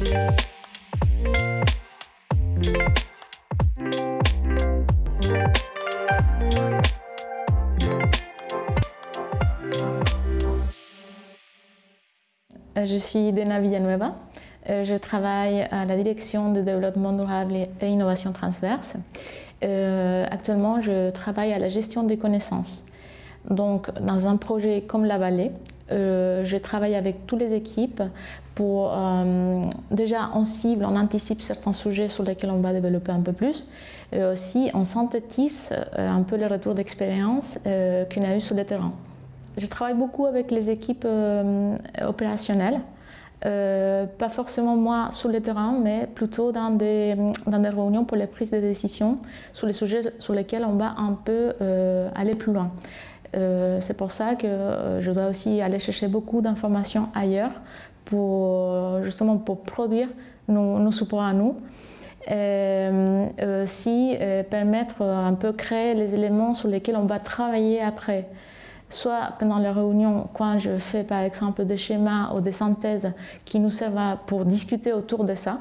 Euh, je suis Dena Villanueva. Euh, je travaille à la direction de développement durable et innovation transverse. Euh, actuellement, je travaille à la gestion des connaissances. Donc, dans un projet comme la vallée, je travaille avec toutes les équipes pour déjà on cible, on anticipe certains sujets sur lesquels on va développer un peu plus et aussi on synthétise un peu les retours d'expérience qu'on a eu sur le terrain. Je travaille beaucoup avec les équipes euh, opérationnelles. Euh, pas forcément moi sur le terrain, mais plutôt dans des, dans des réunions pour les prises de décision sur les sujets sur lesquels on va un peu euh, aller plus loin. C'est pour ça que je dois aussi aller chercher beaucoup d'informations ailleurs pour justement pour produire nos, nos supports à nous. Et aussi permettre un peu créer les éléments sur lesquels on va travailler après soit pendant les réunions, quand je fais par exemple des schémas ou des synthèses qui nous servent pour discuter autour de ça,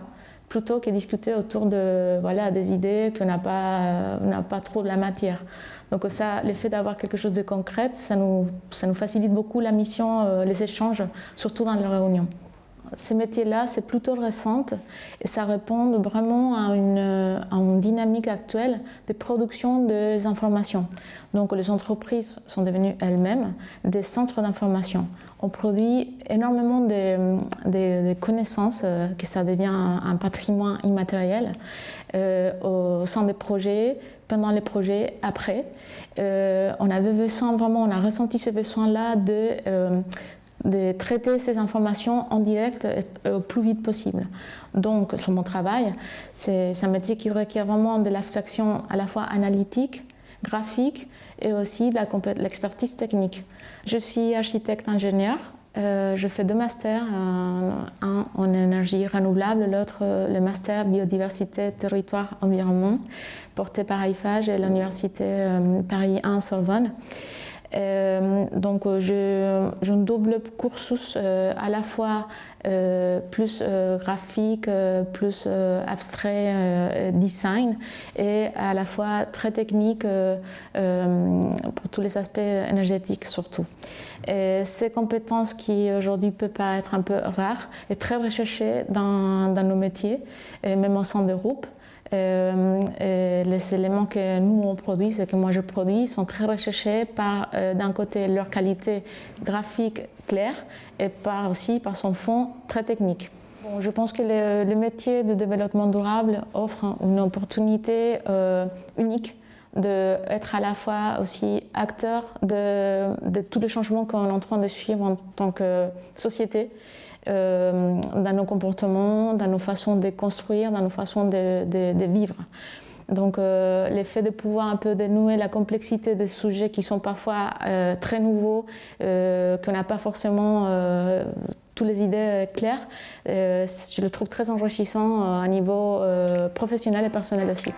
plutôt que discuter autour de voilà, des idées qu'on n'a pas, pas trop de la matière. Donc ça, l'effet d'avoir quelque chose de concret, ça nous, ça nous facilite beaucoup la mission, euh, les échanges, surtout dans les réunions. Ces métiers-là, c'est plutôt récent et ça répond vraiment à une, dynamique actuelle de production des informations. Donc les entreprises sont devenues elles-mêmes des centres d'information. On produit énormément de, connaissances, euh, que ça devient un, patrimoine immatériel euh, au sein des projets, pendant les projets, après. Euh, on avait besoin vraiment, on a ressenti ces besoins-là de de traiter ces informations en direct au plus vite possible. Donc, sur mon travail, c'est un métier qui requiert vraiment de l'abstraction à la fois analytique, graphique et aussi de l'expertise technique. Je suis architecte-ingénieur. Euh, je fais deux masters, un en énergie renouvelable, l'autre le master biodiversité, territoire, environnement, porté par IFAGE et l'université euh, Paris 1 Sorbonne. Euh, donc euh, je, un double cursus euh, à la fois plus graphique, plus abstrait design et à la fois très technique pour tous les aspects énergétiques surtout. Et ces compétences qui aujourd'hui peuvent paraître un peu rares et très recherchées dans, nos métiers même au sein de groupe. Euh, les éléments que nous on produit, ce que moi je produis, sont très recherchés par euh, d'un côté leur qualité graphique claire et par aussi par son fond très technique. Je pense que le, métier de développement durable offre une opportunité euh, unique d'être à la fois aussi acteur de, de tous les changements qu'on est en train de suivre en tant que société euh, dans nos comportements, dans nos façons de construire, dans nos façons de, vivre. Donc euh, l'effet de pouvoir un peu dénouer la complexité des sujets qui sont parfois euh, très nouveaux, qu'on n'a pas forcément toutes les idées claires, je le trouve très enrichissant à niveau professionnel et personnel aussi.